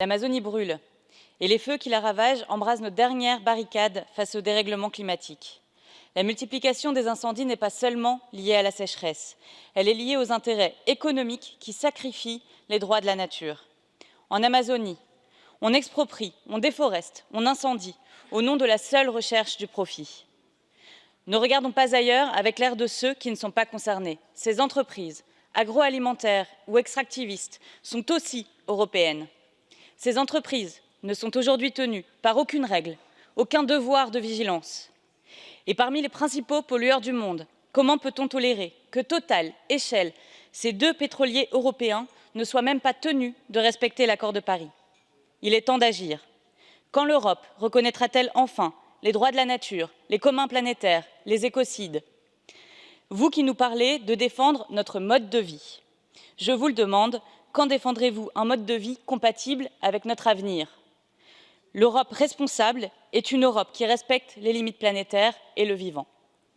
L'Amazonie brûle et les feux qui la ravagent embrasent nos dernières barricades face au dérèglement climatique. La multiplication des incendies n'est pas seulement liée à la sécheresse, elle est liée aux intérêts économiques qui sacrifient les droits de la nature. En Amazonie, on exproprie, on déforeste, on incendie, au nom de la seule recherche du profit. Ne regardons pas ailleurs avec l'air de ceux qui ne sont pas concernés. Ces entreprises, agroalimentaires ou extractivistes, sont aussi européennes. Ces entreprises ne sont aujourd'hui tenues par aucune règle, aucun devoir de vigilance. Et parmi les principaux pollueurs du monde, comment peut-on tolérer que Total et Shell, ces deux pétroliers européens, ne soient même pas tenus de respecter l'accord de Paris? Il est temps d'agir. Quand l'Europe reconnaîtra-t-elle enfin les droits de la nature, les communs planétaires, les écocides? Vous qui nous parlez de défendre notre mode de vie, je vous le demande, quand défendrez-vous un mode de vie compatible avec notre avenir? L'Europe responsable est une Europe qui respecte les limites planétaires et le vivant.